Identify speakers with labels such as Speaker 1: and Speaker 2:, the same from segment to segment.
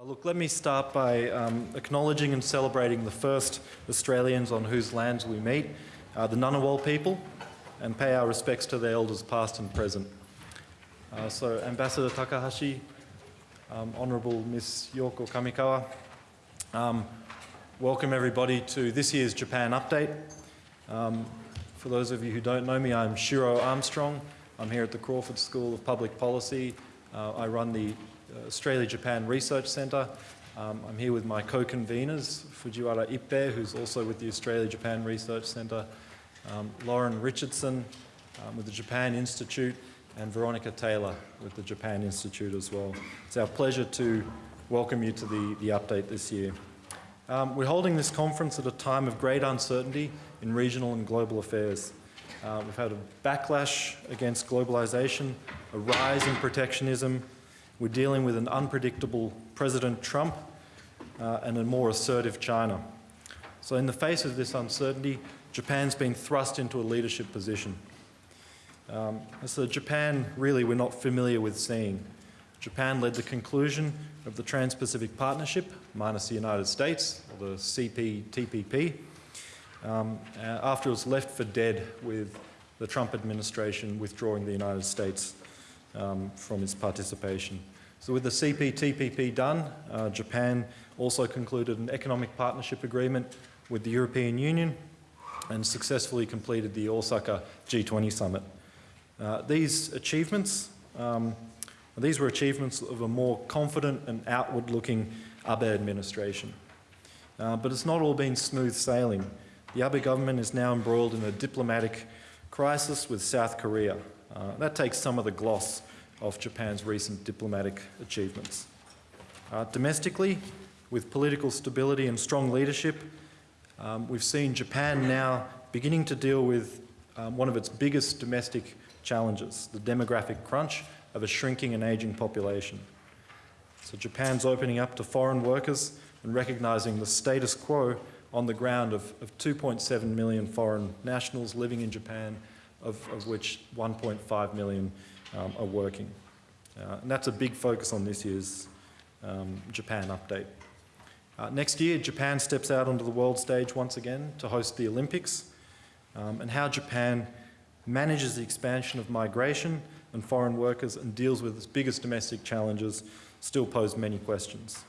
Speaker 1: Uh, Look, let me start by um, acknowledging and celebrating the first Australians on whose lands we meet, uh, the Ngunnawal people, and pay our respects to their elders past and present. Uh, so, Ambassador Takahashi, um, Honourable Miss Yoko Kamikawa, um, welcome everybody to this year's Japan Update. Um, for those of you who don't know me, I'm Shiro Armstrong. I'm here at the Crawford School of Public Policy. Uh, I run the uh, Australia-Japan Research Centre. Um, I'm here with my co-conveners, Fujiwara Ippei, who's also with the Australia-Japan Research Centre, um, Lauren Richardson um, with the Japan Institute, and Veronica Taylor with the Japan Institute as well. It's our pleasure to welcome you to the, the update this year. Um, we're holding this conference at a time of great uncertainty in regional and global affairs. Uh, we've had a backlash against globalisation, a rise in protectionism, we're dealing with an unpredictable President Trump uh, and a more assertive China. So in the face of this uncertainty, Japan's been thrust into a leadership position. Um, so Japan, really, we're not familiar with seeing. Japan led the conclusion of the Trans-Pacific Partnership, minus the United States, or the CPTPP, um, uh, after it was left for dead with the Trump administration withdrawing the United States um, from its participation. So with the CPTPP done, uh, Japan also concluded an economic partnership agreement with the European Union and successfully completed the Osaka G20 summit. Uh, these achievements, um, these were achievements of a more confident and outward-looking Abe administration. Uh, but it's not all been smooth sailing. The Abe government is now embroiled in a diplomatic crisis with South Korea. Uh, that takes some of the gloss of Japan's recent diplomatic achievements. Uh, domestically, with political stability and strong leadership, um, we've seen Japan now beginning to deal with um, one of its biggest domestic challenges, the demographic crunch of a shrinking and ageing population. So Japan's opening up to foreign workers and recognising the status quo on the ground of, of 2.7 million foreign nationals living in Japan, of, of which 1.5 million um, are working. Uh, and that's a big focus on this year's um, Japan update. Uh, next year, Japan steps out onto the world stage once again to host the Olympics um, and how Japan manages the expansion of migration and foreign workers and deals with its biggest domestic challenges still pose many questions.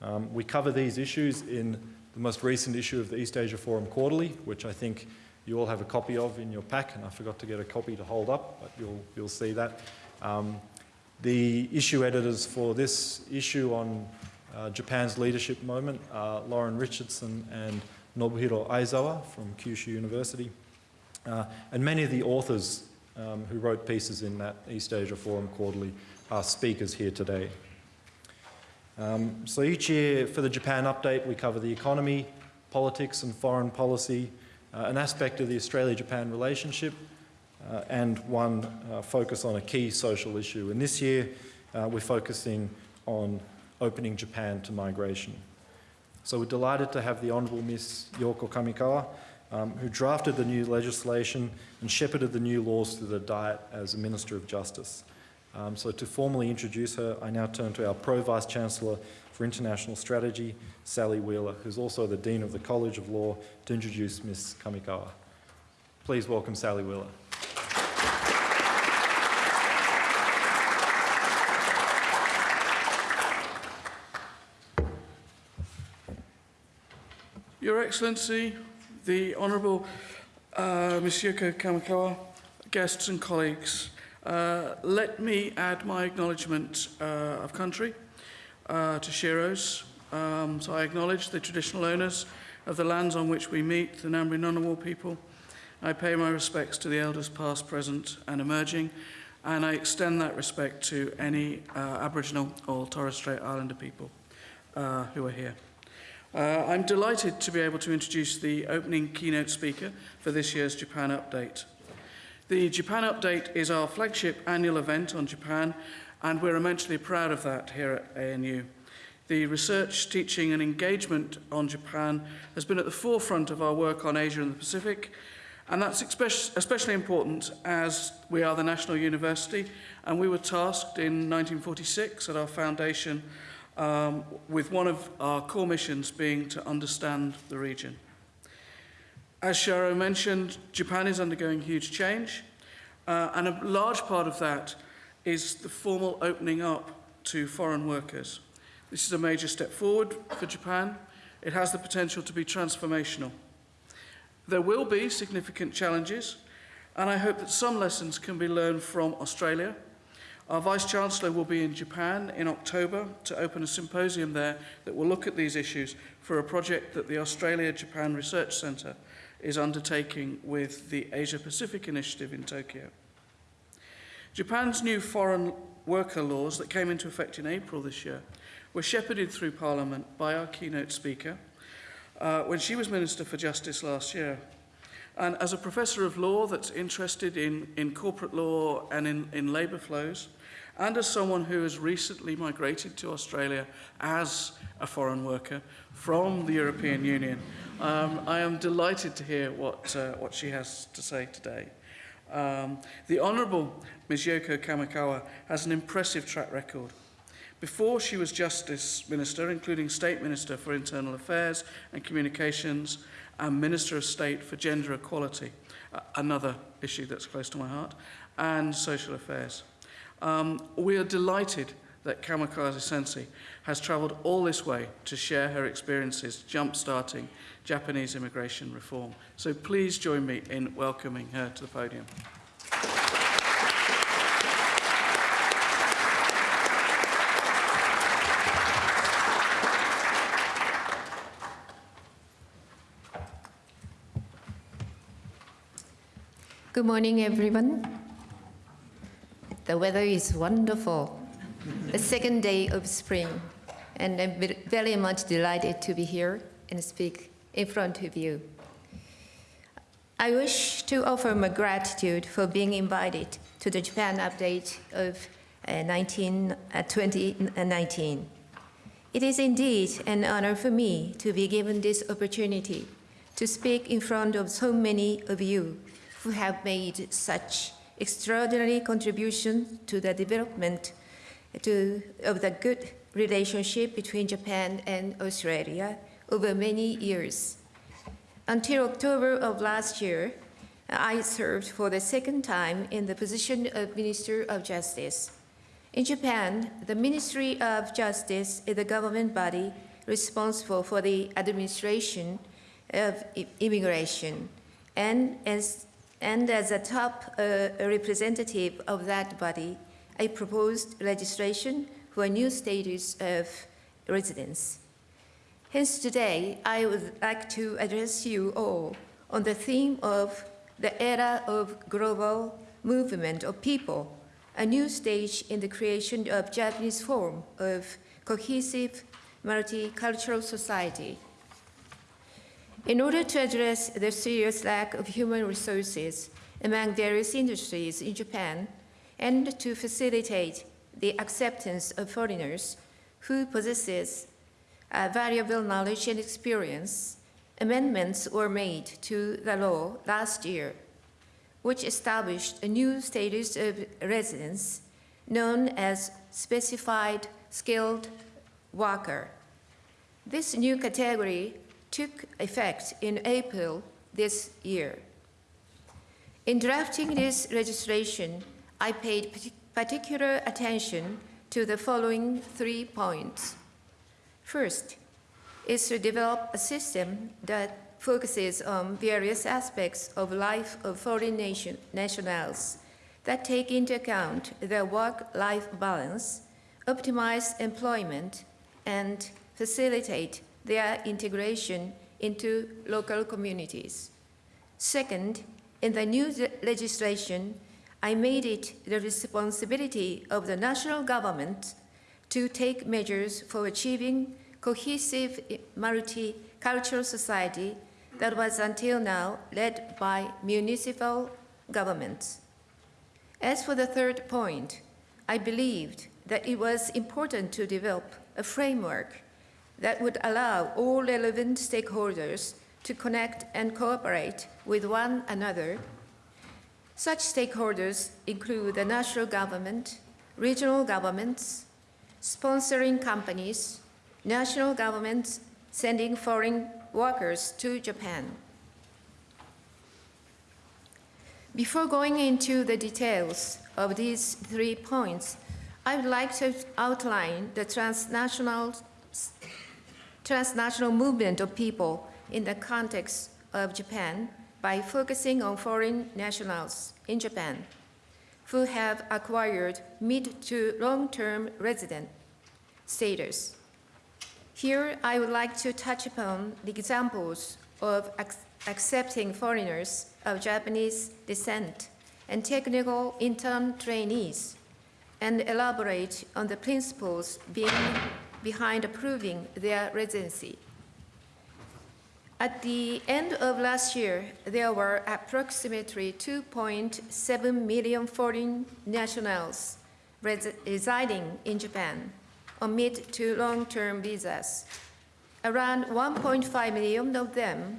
Speaker 1: Um, we cover these issues in the most recent issue of the East Asia Forum Quarterly, which I think you all have a copy of in your pack, and I forgot to get a copy to hold up, but you'll, you'll see that. Um, the issue editors for this issue on uh, Japan's leadership moment are Lauren Richardson and Nobuhiro Aizawa from Kyushu University. Uh, and many of the authors um, who wrote pieces in that East Asia Forum Quarterly are speakers here today. Um, so each year for the Japan Update we cover the economy, politics and foreign policy, an aspect of the Australia-Japan relationship, uh, and one uh, focus on a key social issue. And this year uh, we're focusing on opening Japan to migration. So we're delighted to have the Honourable Miss Yoko Kamikawa, um, who drafted the new legislation and shepherded the new laws through the Diet as a Minister of Justice. Um, so to formally introduce her, I now turn to our Pro Vice Chancellor for International Strategy, Sally Wheeler, who's also the Dean of the College of Law, to introduce Ms. Kamikawa. Please welcome Sally Wheeler.
Speaker 2: Your Excellency, the Honourable uh, Monsieur Kamikawa, guests and colleagues, uh, let me add my acknowledgement uh, of country uh, to Shiro's. Um, so I acknowledge the traditional owners of the lands on which we meet, the Ngambri Ngunnawal people. I pay my respects to the elders past, present and emerging, and I extend that respect to any uh, Aboriginal or Torres Strait Islander people uh, who are here. Uh, I'm delighted to be able to introduce the opening keynote speaker for this year's Japan Update. The Japan Update is our flagship annual event on Japan, and we're immensely proud of that here at ANU. The research, teaching and engagement on Japan has been at the forefront of our work on Asia and the Pacific, and that's especially important as we are the national university, and we were tasked in 1946 at our foundation um, with one of our core missions being to understand the region. As Shiro mentioned, Japan is undergoing huge change, uh, and a large part of that is the formal opening up to foreign workers. This is a major step forward for Japan. It has the potential to be transformational. There will be significant challenges, and I hope that some lessons can be learned from Australia. Our Vice-Chancellor will be in Japan in October to open a symposium there that will look at these issues for a project that the Australia-Japan Research Centre is undertaking with the Asia-Pacific Initiative in Tokyo. Japan's new foreign worker laws that came into effect in April this year were shepherded through Parliament by our keynote speaker uh, when she was Minister for Justice last year. And as a professor of law that's interested in, in corporate law and in, in labour flows, and as someone who has recently migrated to Australia as a foreign worker from the European Union, um, I am delighted to hear what, uh, what she has to say today. Um, the Honourable Ms Yoko Kamikawa has an impressive track record. Before she was Justice Minister, including State Minister for Internal Affairs and Communications, and Minister of State for Gender Equality, uh, another issue that's close to my heart, and Social Affairs. Um, we are delighted that Kamikawa Sensei has travelled all this way to share her experiences jump-starting Japanese immigration reform. So please join me in welcoming her to the podium.
Speaker 3: Good morning, everyone. The weather is wonderful. The second day of spring, and I'm very much delighted to be here and speak in front of you. I wish to offer my gratitude for being invited to the Japan update of uh, 19, uh, 2019. It is indeed an honor for me to be given this opportunity to speak in front of so many of you who have made such extraordinary contributions to the development to, of the good relationship between Japan and Australia over many years. Until October of last year, I served for the second time in the position of Minister of Justice. In Japan, the Ministry of Justice is the government body responsible for the administration of immigration. And as, and as a top uh, representative of that body, I proposed legislation for a new status of residence. Hence today, I would like to address you all on the theme of the era of global movement of people, a new stage in the creation of Japanese form of cohesive multicultural society. In order to address the serious lack of human resources among various industries in Japan and to facilitate the acceptance of foreigners who possesses uh, valuable knowledge and experience, amendments were made to the law last year, which established a new status of residence known as specified skilled worker. This new category took effect in April this year. In drafting this legislation, I paid particular attention to the following three points. First is to develop a system that focuses on various aspects of life of foreign nation, nationals that take into account their work-life balance, optimize employment, and facilitate their integration into local communities. Second, in the new legislation, I made it the responsibility of the national government to take measures for achieving cohesive multicultural society that was until now led by municipal governments. As for the third point, I believed that it was important to develop a framework that would allow all relevant stakeholders to connect and cooperate with one another. Such stakeholders include the national government, regional governments, sponsoring companies, national governments sending foreign workers to Japan. Before going into the details of these three points, I would like to outline the transnational, transnational movement of people in the context of Japan by focusing on foreign nationals in Japan who have acquired mid to long-term resident status. Here, I would like to touch upon the examples of ac- accepting foreigners of Japanese descent and technical intern trainees, and elaborate on the principles being behind approving their residency. At the end of last year, there were approximately 2.7 million foreign nationals res- residing in Japan on mid to long-term visas. Around 1.5 million of them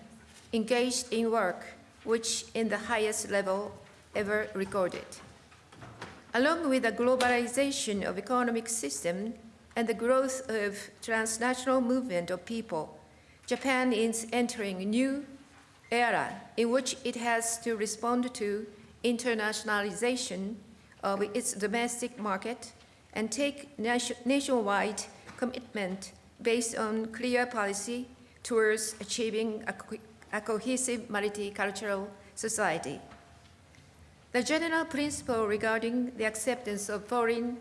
Speaker 3: engaged in work, which in the highest level ever recorded. Along with the globalization of economic system and the growth of transnational movement of people, Japan is entering a new era in which it has to respond to internationalization of its domestic market and take nation- nationwide commitment based on clear policy towards achieving a, co- a cohesive multicultural society. The general principle regarding the acceptance of foreign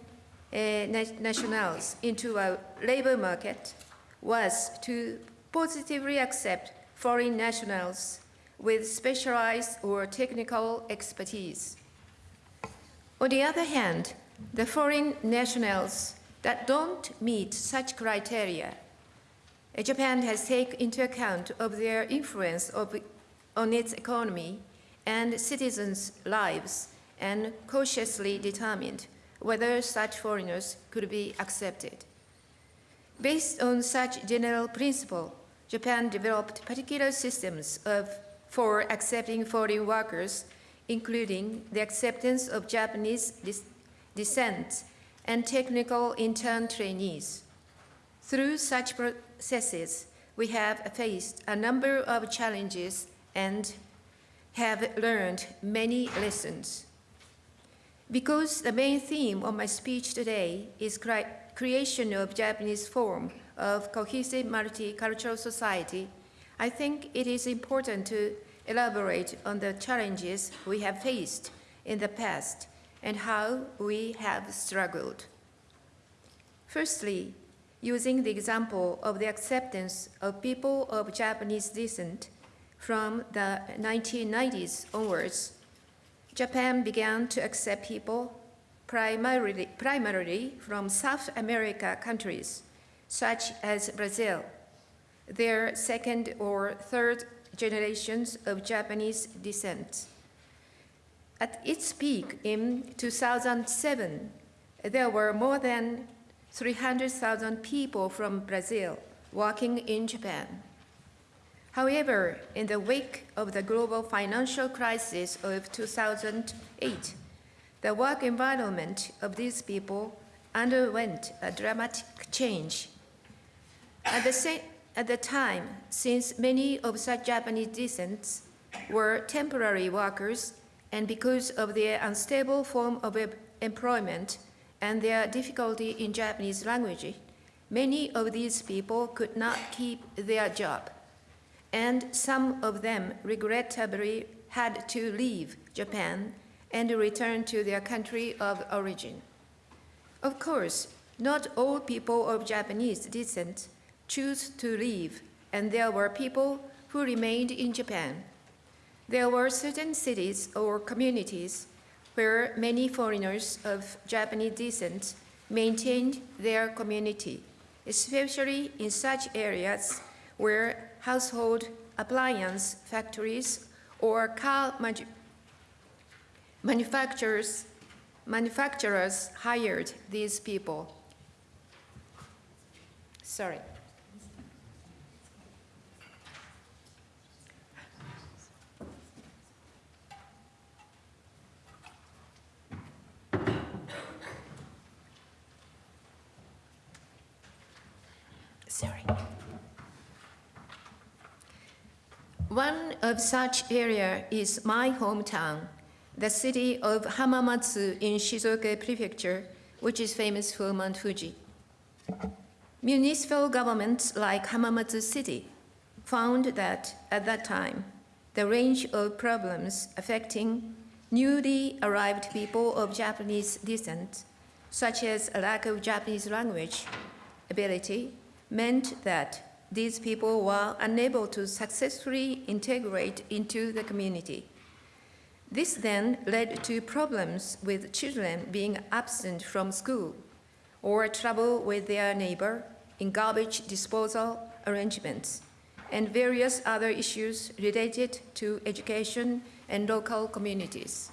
Speaker 3: eh, na- nationals into a labor market was to positively accept foreign nationals with specialized or technical expertise. On the other hand, the foreign nationals that don't meet such criteria, uh, Japan has taken into account of their influence of, on its economy and citizens' lives and cautiously determined whether such foreigners could be accepted. Based on such general principle, Japan developed particular systems of, for accepting foreign workers, including the acceptance of Japanese descent and technical intern trainees. Through such processes, we have faced a number of challenges and have learned many lessons. Because the main theme of my speech today is cri- creation of Japanese form of cohesive multicultural society, I think it is important to elaborate on the challenges we have faced in the past and how we have struggled. Firstly, using the example of the acceptance of people of Japanese descent from the 1990s onwards, Japan began to accept people primarily, primarily from South America countries, such as Brazil, their second or third generations of Japanese descent. At its peak in 2007, there were more than 300,000 people from Brazil working in Japan. However, in the wake of the global financial crisis of 2008, the work environment of these people underwent a dramatic change. At the, same, at the time, since many of such Japanese descents were temporary workers, and because of their unstable form of employment and their difficulty in Japanese language, many of these people could not keep their job and some of them regrettably had to leave Japan and return to their country of origin. Of course, not all people of Japanese descent choose to leave, and there were people who remained in Japan. There were certain cities or communities where many foreigners of Japanese descent maintained their community, especially in such areas where household appliance factories or car manu- manufacturers, manufacturers hired these people. Sorry. One of such area is my hometown, the city of Hamamatsu in Shizuoka Prefecture, which is famous for Mount Fuji. Municipal governments like Hamamatsu City found that at that time, the range of problems affecting newly arrived people of Japanese descent, such as a lack of Japanese language ability, meant that these people were unable to successfully integrate into the community. This then led to problems with children being absent from school or trouble with their neighbor in garbage disposal arrangements and various other issues related to education and local communities.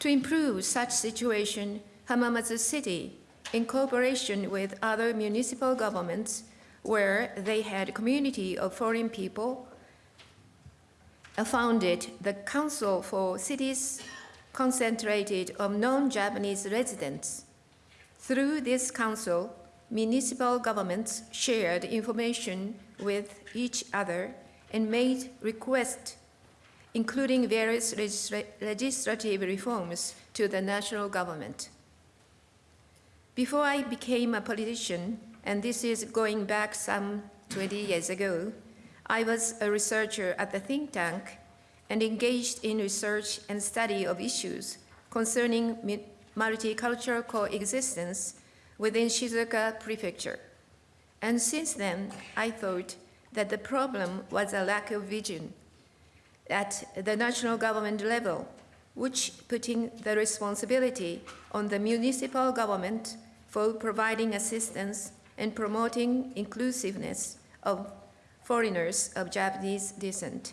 Speaker 3: To improve such situation, Hamamatsu City, in cooperation with other municipal governments where they had a community of foreign people, uh, founded the Council for Cities concentrated on non-Japanese residents. Through this council, municipal governments shared information with each other and made requests, including various legisla- legislative reforms to the national government. Before I became a politician, and this is going back some 20 years ago, I was a researcher at the think tank and engaged in research and study of issues concerning multicultural coexistence within Shizuoka Prefecture. And since then, I thought that the problem was a lack of vision at the national government level, which putting the responsibility on the municipal government for providing assistance and promoting inclusiveness of foreigners of Japanese descent.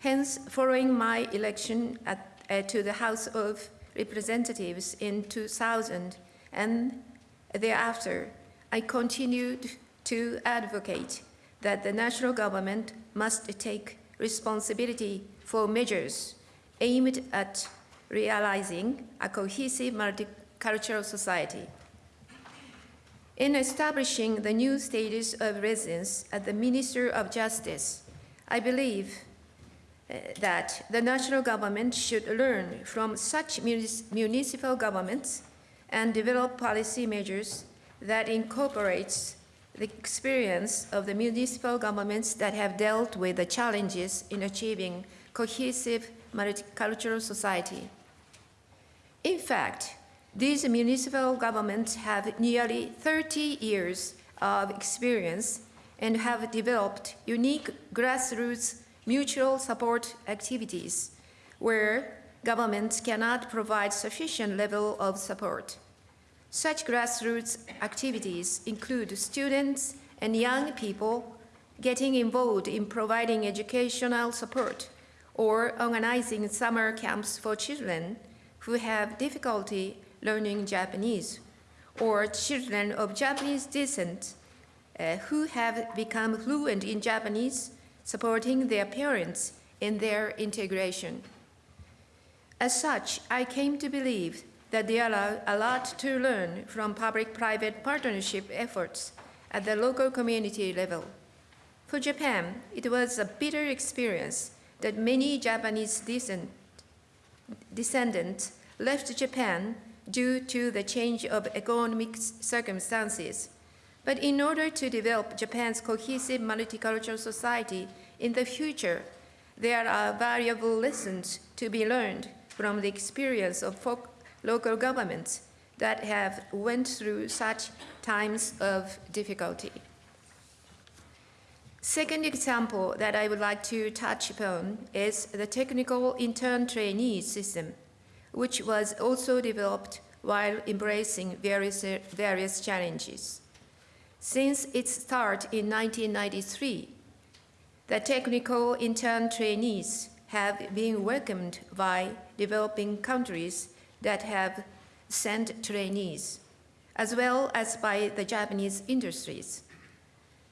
Speaker 3: Hence, following my election at, uh, to the House of Representatives in 2000 and thereafter, I continued to advocate that the national government must take responsibility for measures aimed at realizing a cohesive multicultural society. In establishing the new status of residence at the Minister of Justice, I believe uh, that the national government should learn from such municipal governments and develop policy measures that incorporates the experience of the municipal governments that have dealt with the challenges in achieving cohesive multicultural society. In fact, these municipal governments have nearly 30 years of experience and have developed unique grassroots mutual support activities where governments cannot provide sufficient level of support. Such grassroots activities include students and young people getting involved in providing educational support or organizing summer camps for children who have difficulty learning Japanese, or children of Japanese descent uh, who have become fluent in Japanese, supporting their parents in their integration. As such, I came to believe that there are a lot to learn from public-private partnership efforts at the local community level. For Japan, it was a bitter experience that many Japanese descendants left Japan due to the change of economic circumstances. But in order to develop Japan's cohesive multicultural society in the future, there are valuable lessons to be learned from the experience of local governments that have went through such times of difficulty. Second example that I would like to touch upon is the technical intern trainee system, which was also developed while embracing various, various challenges. Since its start in 1993, the technical intern trainees have been welcomed by developing countries that have sent trainees, as well as by the Japanese industries.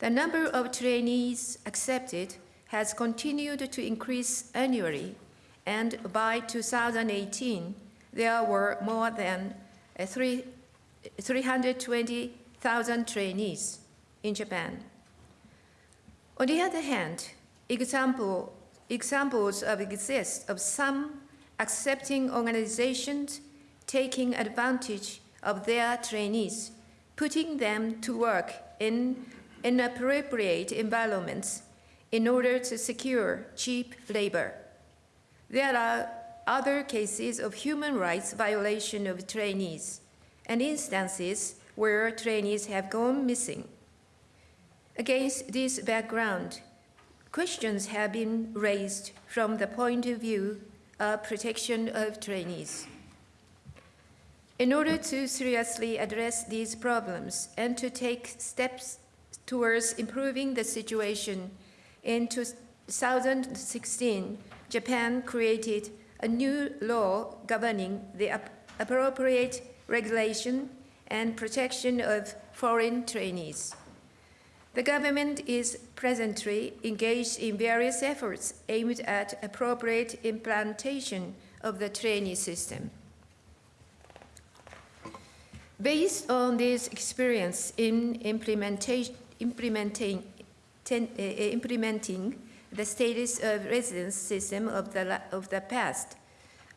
Speaker 3: The number of trainees accepted has continued to increase annually, and by 2018, there were more than uh, 320,000 trainees. in Japan. On the other hand, example, examples of exist of some accepting organizations taking advantage of their trainees, putting them to work in inappropriate environments in order to secure cheap labor. There are other cases of human rights violation of trainees and instances where trainees have gone missing. Against this background, questions have been raised from the point of view of protection of trainees. In order to seriously address these problems and to take steps towards improving the situation, in 2016, Japan created a new law governing the ap- appropriate regulation and protection of foreign trainees. The government is presently engaged in various efforts aimed at appropriate implementation of the trainee system. Based on this experience in implementation, implementing, ten, uh, implementing the status of residence system of the, of the past,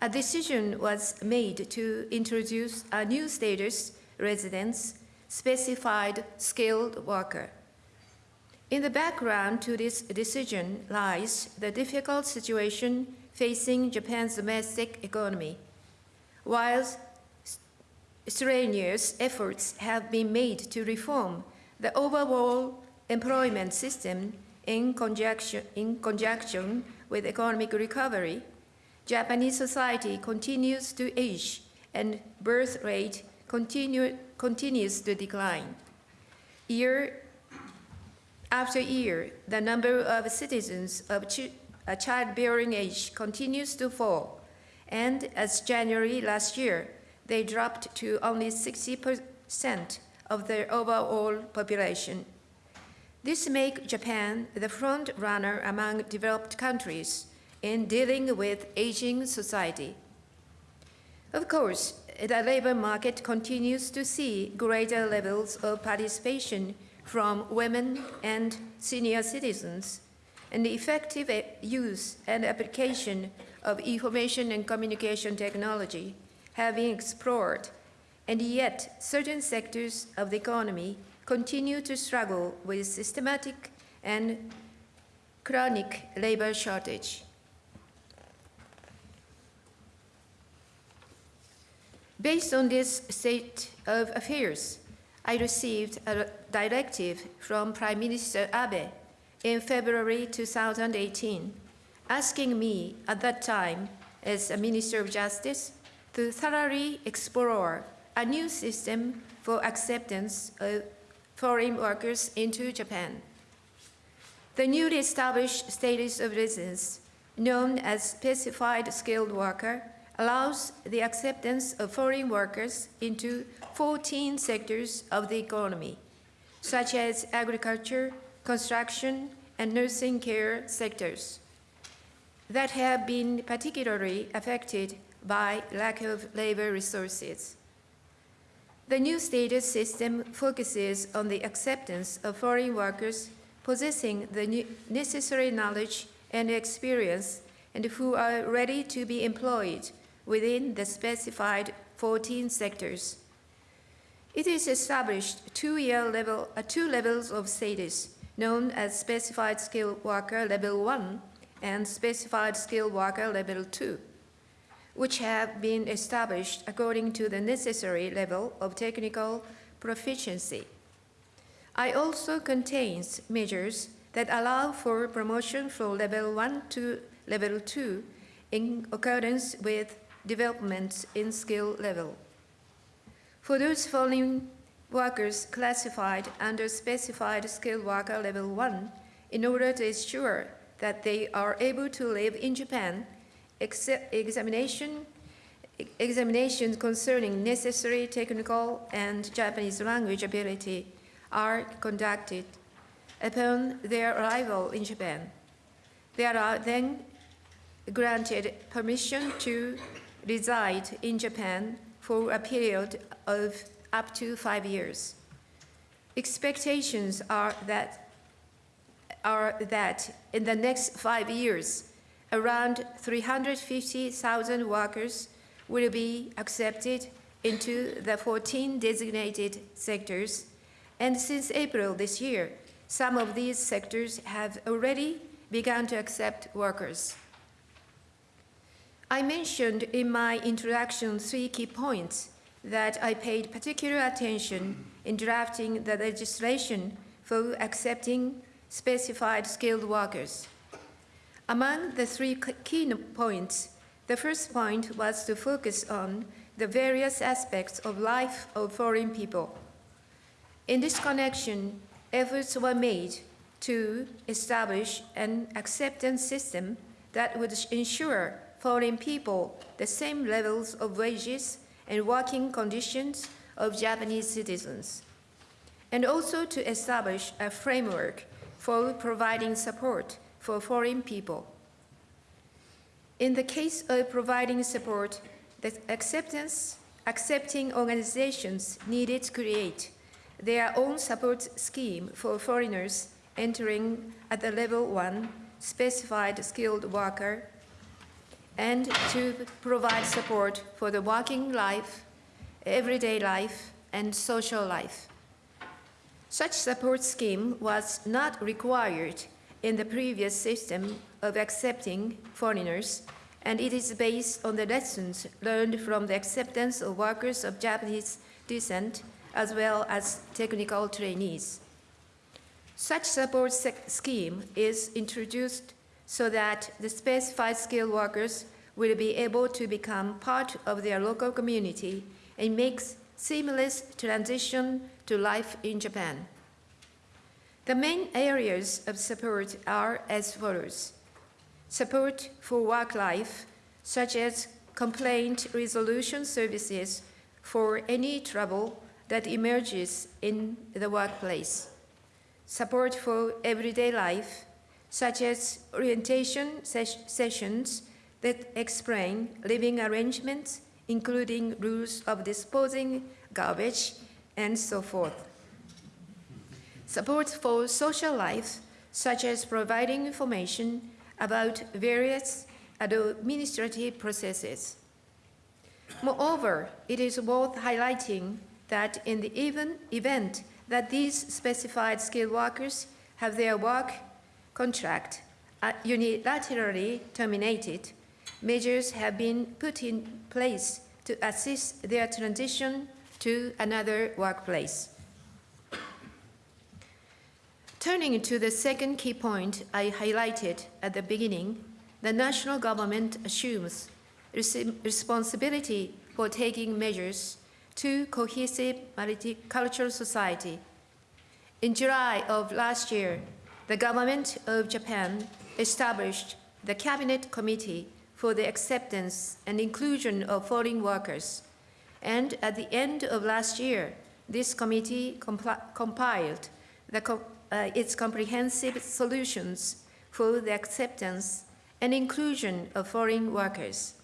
Speaker 3: a decision was made to introduce a new status residence specified skilled worker. In the background to this decision lies the difficult situation facing Japan's domestic economy. While strenuous efforts have been made to reform the overall employment system in conjunction, in conjunction with economic recovery, Japanese society continues to age and birth rate continue, continues to decline. Year after year, the number of citizens of a uh, childbearing age continues to fall, and as January last year, they dropped to only 60% of the overall population. This makes Japan the front runner among developed countries in dealing with aging society. Of course, the labor market continues to see greater levels of participation from women and senior citizens, and the effective e- use and application of information and communication technology have been explored, and yet certain sectors of the economy continue to struggle with systematic and chronic labor shortage. Based on this state of affairs, I received a directive from Prime Minister Abe in February 2018, asking me at that time, as a Minister of Justice, to thoroughly explore a new system for acceptance of foreign workers into Japan. The newly established status of residence, known as specified skilled worker, allows the acceptance of foreign workers into 14 sectors of the economy, such as agriculture, construction, and nursing care sectors that have been particularly affected by lack of labor resources. The new status system focuses on the acceptance of foreign workers possessing the necessary knowledge and experience and who are ready to be employed within the specified 14 sectors. It is established two-year level, uh, two levels of status, known as Specified Skilled Worker Level 1 and Specified Skilled Worker Level 2, which have been established according to the necessary level of technical proficiency. I also contains measures that allow for promotion from level 1 to level 2 in accordance with developments in skill level. For those foreign workers classified under specified skilled worker level 1, in order to ensure that they are able to live in Japan, ex- examination examinations concerning necessary technical and Japanese language ability are conducted upon their arrival in Japan. They are then granted permission to reside in Japan for a period of up to five years. Expectations are that, are that in the next five years, around 350,000 workers will be accepted into the 14 designated sectors, and since April this year, some of these sectors have already begun to accept workers. I mentioned in my introduction three key points that I paid particular attention in drafting the legislation for accepting specified skilled workers. Among the three key points, the first point was to focus on the various aspects of life of foreign people. In this connection, efforts were made to establish an acceptance system that would ensure foreign people the same levels of wages and working conditions of Japanese citizens, and also to establish a framework for providing support for foreign people. In the case of providing support, the acceptance, accepting organizations needed to create their own support scheme for foreigners entering at the level one specified skilled worker and to provide support for the working life, everyday life, and social life. Such support scheme was not required in the previous system of accepting foreigners, and it is based on the lessons learned from the acceptance of workers of Japanese descent as well as technical trainees. Such support scheme is introduced so that the specified skilled workers will be able to become part of their local community and make seamless transition to life in Japan. The main areas of support are as follows. Support for work life, such as complaint resolution services for any trouble that emerges in the workplace. Support for everyday life, such as orientation ses sessions that explain living arrangements, including rules of disposing garbage, and so forth. Support for social life, such as providing information about various administrative processes. Moreover, it is worth highlighting that in the even event that these specified skilled workers have their work contract uh, unilaterally terminated, measures have been put in place to assist their transition to another workplace. Turning to the second key point I highlighted at the beginning, the national government assumes responsibility for taking measures to cohesive multicultural society. In July of last year, the government of Japan established the Cabinet Committee for the Acceptance and Inclusion of Foreign Workers, and at the end of last year, this committee compiled the uh, its comprehensive solutions for the acceptance and inclusion of foreign workers.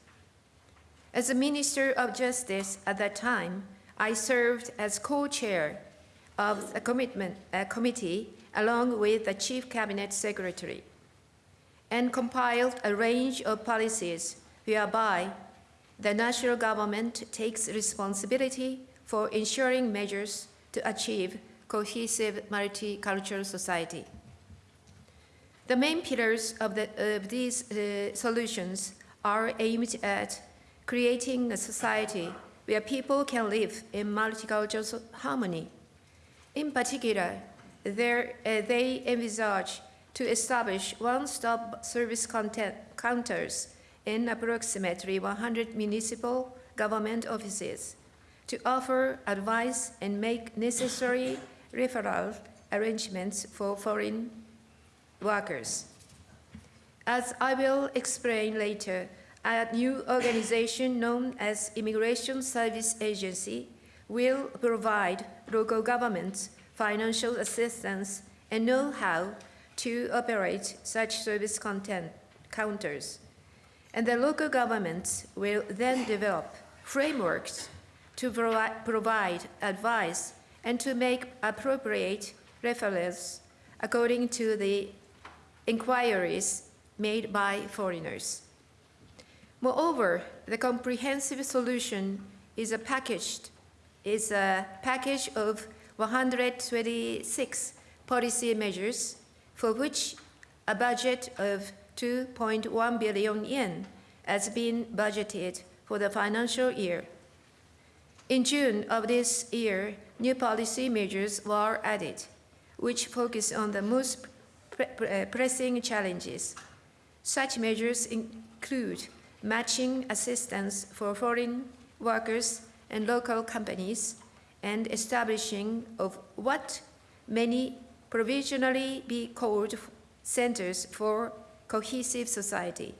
Speaker 3: As a Minister of Justice at that time, I served as co-chair of the commitment, uh, committee along with the Chief Cabinet Secretary and compiled a range of policies whereby the national government takes responsibility for ensuring measures to achieve cohesive multicultural society. The main pillars of, the, of these uh, solutions are aimed at creating a society where people can live in multicultural harmony. In particular, uh, they envisage to establish one-stop service content, counters in approximately 100 municipal government offices to offer advice and make necessary referral arrangements for foreign workers. As I will explain later, a new organization known as Immigration Service Agency will provide local governments financial assistance and know-how to operate such service content counters. And the local governments will then develop frameworks to provi provide advice and to make appropriate referrals according to the inquiries made by foreigners. Moreover, the comprehensive solution is a packaged is a package of 126 policy measures for which a budget of 2.1 billion yen has been budgeted for the financial year. In June of this year, new policy measures were added, which focus on the most pre- uh, pressing challenges. Such measures include matching assistance for foreign workers and local companies, and establishing of what many provisionally be called centers for cohesive society.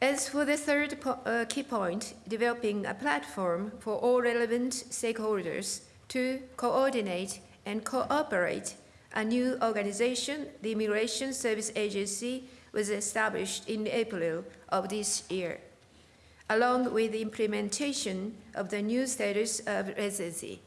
Speaker 3: As for the third po- uh, key point, developing a platform for all relevant stakeholders to coordinate and cooperate, a new organization, the Immigration Service Agency, was established in April of this year, along with the implementation of the new status of residency.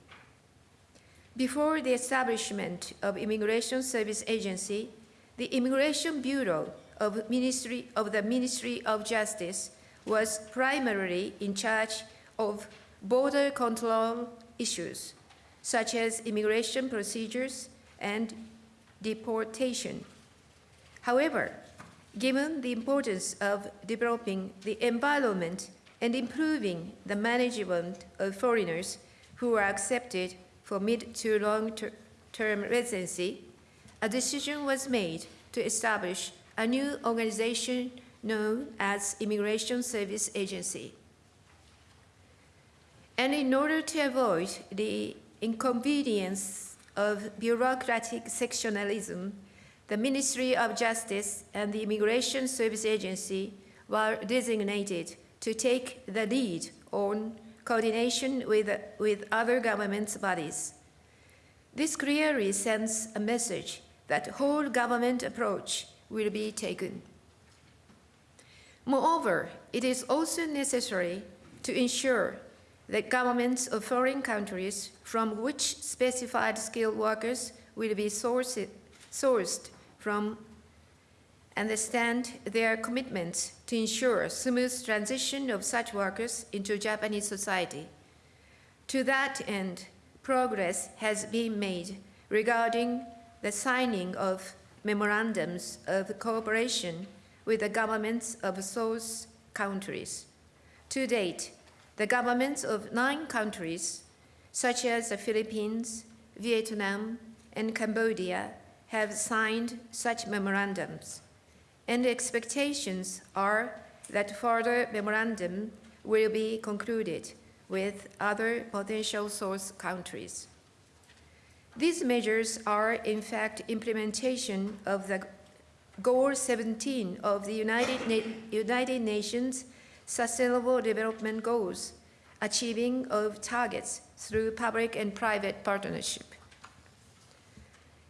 Speaker 3: Before the establishment of Immigration Service Agency, the Immigration Bureau of, Ministry, of the Ministry of Justice was primarily in charge of border control issues, such as immigration procedures and deportation. However, given the importance of developing the environment and improving the management of foreigners who are accepted for mid to long-term residency, a decision was made to establish a new organization known as Immigration Service Agency. And in order to avoid the inconvenience of bureaucratic sectionalism, the Ministry of Justice and the Immigration Service Agency were designated to take the lead on coordination with, with other government bodies. This clearly sends a message that whole government approach will be taken. Moreover, it is also necessary to ensure that governments of foreign countries from which specified skilled workers will be sourced, sourced from understand their commitments to ensure smooth transition of such workers into Japanese society. To that end, progress has been made regarding the signing of memorandums of cooperation with the governments of source countries. To date, the governments of nine countries, such as the Philippines, Vietnam, and Cambodia, have signed such memorandums, and expectations are that further memorandum will be concluded with other potential source countries. These measures are, in fact, implementation of the Goal 17 of the United, Na- United Nations Sustainable Development Goals, achieving of targets through public and private partnership.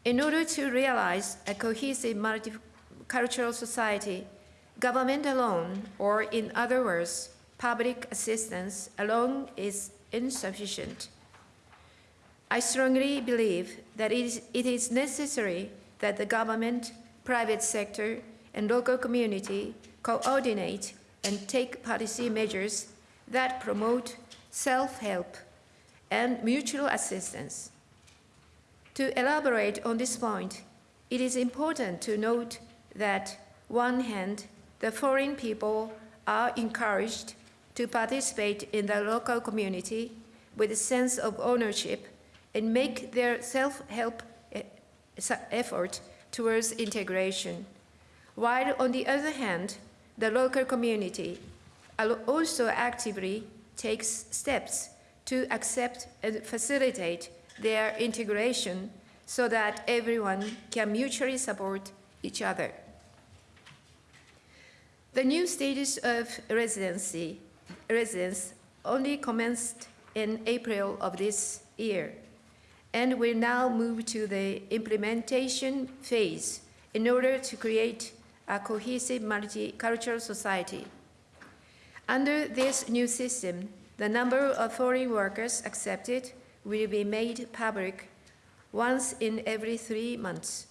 Speaker 3: In order to realize a cohesive multicultural society, government alone, or in other words, public assistance alone is insufficient. I strongly believe that it is, it is necessary that the government, private sector, and local community coordinate and take policy measures that promote self-help and mutual assistance. To elaborate on this point, it is important to note that, on one hand, the foreign people are encouraged to participate in the local community with a sense of ownership and make their self-help eh, effort towards integration. While on the other hand, the local community also actively takes steps to accept and facilitate their integration so that everyone can mutually support each other. The new status of residency, residence only commenced in April of this year and will now move to the implementation phase in order to create a cohesive multicultural society. Under this new system, The number of foreign workers accepted will be made public once in every three months.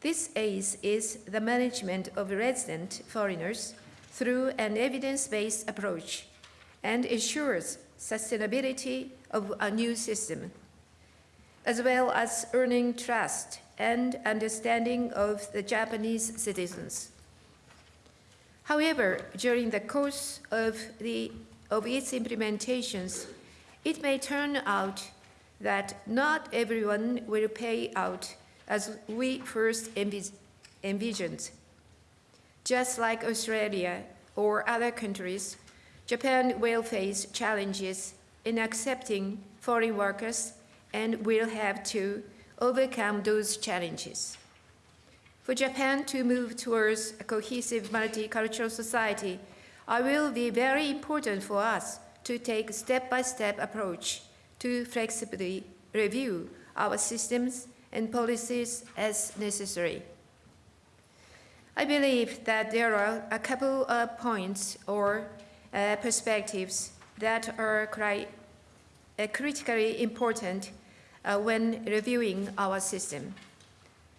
Speaker 3: This aids is the management of resident foreigners through an evidence-based approach and ensures sustainability of a new system, as well as earning trust and understanding of the Japanese citizens. However, during the course of, the, of its implementations, it may turn out that not everyone will pay out as we first envis- envisioned. Just like Australia or other countries, Japan will face challenges in accepting foreign workers and will have to overcome those challenges. For Japan to move towards a cohesive multicultural society, it will be very important for us to take a step-by-step approach to flexibly review our systems and policies as necessary. I believe that there are a couple of points or uh, perspectives that are uh, critically important uh, when reviewing our system.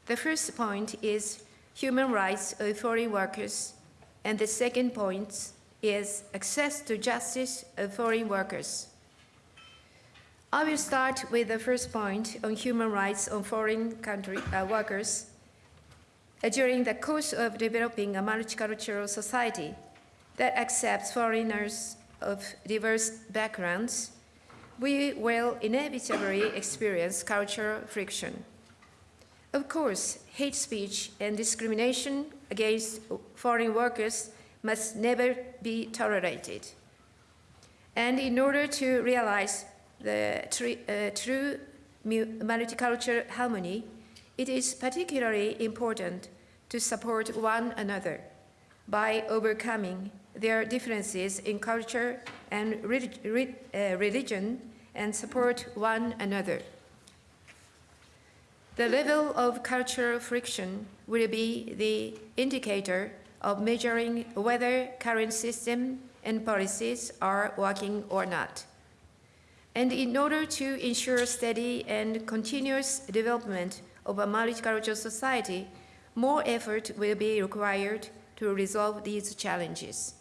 Speaker 3: The first point is human rights of foreign workers, and the second point is access to justice of foreign workers. I will start with the first point on human rights of foreign country uh, workers. Uh, during the course of developing a multicultural society that accepts foreigners of diverse backgrounds, we will inevitably experience cultural friction. Of course, hate speech and discrimination against foreign workers must never be tolerated. And in order to realize the uh, true multicultural harmony, it is particularly important to support one another by overcoming their differences in culture and uh, religion and support one another. The level of cultural friction will be the indicator of measuring whether current system and policies are working or not. And in order to ensure steady and continuous development of a multicultural society, more effort will be required to resolve these challenges.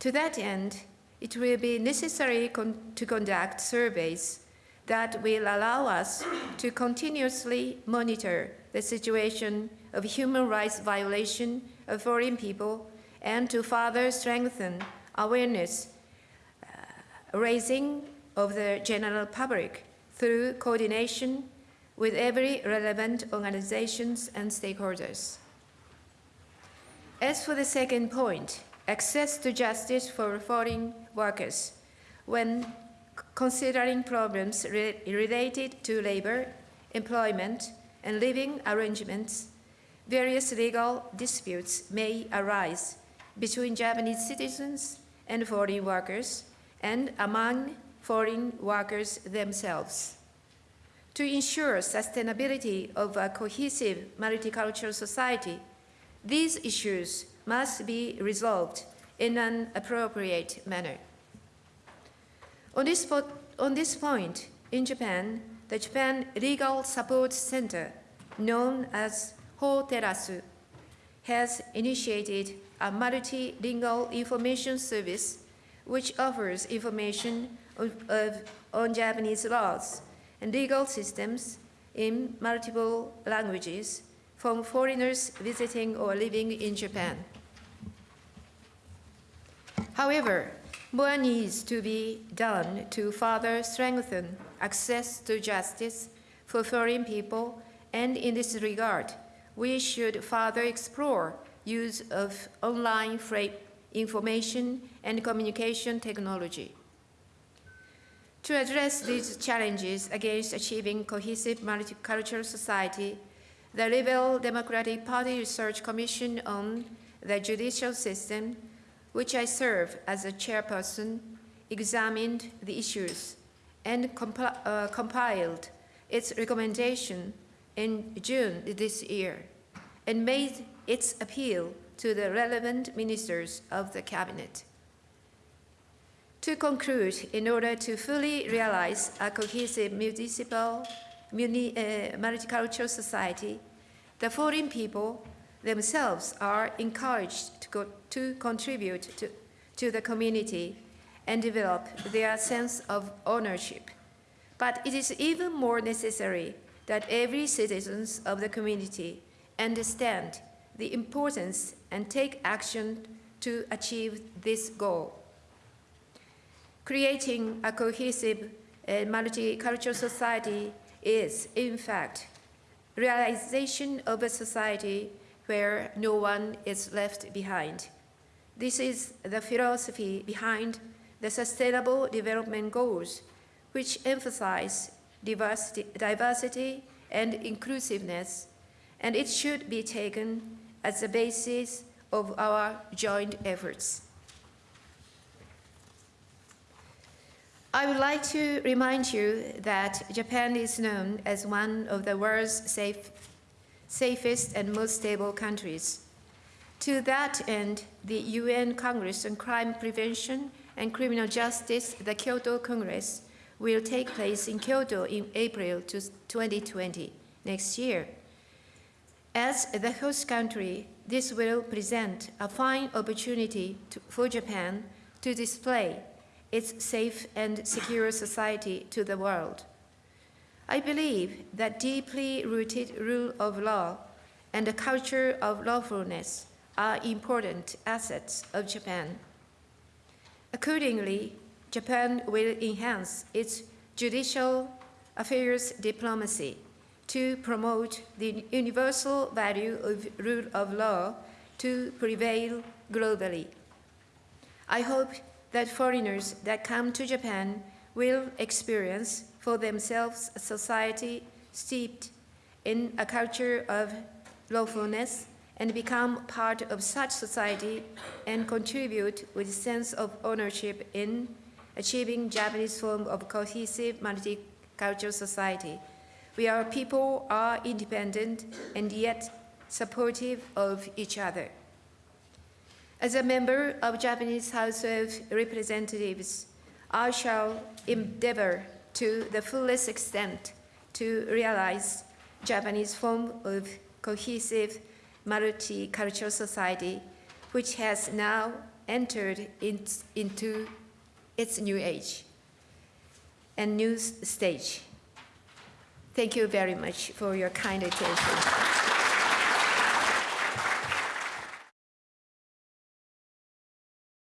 Speaker 3: To that end, it will be necessary con- to conduct surveys that will allow us to continuously monitor the situation of human rights violation of foreign people and to further strengthen awareness uh, raising of the general public through coordination with every relevant organizations and stakeholders. As for the second point, access to justice for foreign workers, when considering problems re- related to labor, employment, and living arrangements, various legal disputes may arise between Japanese citizens and foreign workers and among foreign workers themselves. To ensure sustainability of a cohesive multicultural society, these issues must be resolved in an appropriate manner. On this, po- on this point, in Japan, the Japan Legal Support Center, known as HOTERASU, has initiated a multilingual information service which offers information of, of, on Japanese laws and legal systems in multiple languages from foreigners visiting or living in Japan. However, more needs to be done to further strengthen access to justice for foreign people, and in this regard, we should further explore use of online freight information and communication technology. To address these challenges against achieving cohesive multicultural society, the Liberal Democratic Party Research Commission on the Judicial System which I serve as a chairperson, examined the issues and uh, compiled its recommendation in June this year and made its appeal to the relevant ministers of the cabinet. To conclude, in order to fully realize a cohesive municipal, muni, uh, multicultural society, the foreign people themselves are encouraged to, go, to contribute to, to the community and develop their sense of ownership. But it is even more necessary that every citizen of the community understand the importance and take action to achieve this goal. Creating a cohesive and multicultural society is, in fact, realization of a society where no one is left behind. This is the philosophy behind the Sustainable Development Goals, which emphasize diversity, diversity and inclusiveness, and it should be taken as the basis of our joint efforts. I would like to remind you that Japan is known as one of the world's safe, safest and most stable countries. To that end, the UN Congress on Crime Prevention and Criminal Justice, the Kyoto Congress, will take place in Kyoto in April 2020, next year. As the host country, this will present a fine opportunity to, for Japan to display its safe and secure society to the world. I believe that deeply rooted rule of law and a culture of lawfulness are important assets of Japan. Accordingly, Japan will enhance its judicial affairs diplomacy to promote the universal value of rule of law to prevail globally. I hope that foreigners that come to Japan will experience for themselves a society steeped in a culture of lawfulness and become part of such society and contribute with a sense of ownership in achieving Japanese form of cohesive multicultural society. We are people are independent and yet supportive of each other. As a member of Japanese House of Representatives, I shall endeavor to the fullest extent to realize Japanese form of cohesive multicultural society, which has now entered in, into its new age and new stage. Thank you very much for your kind attention.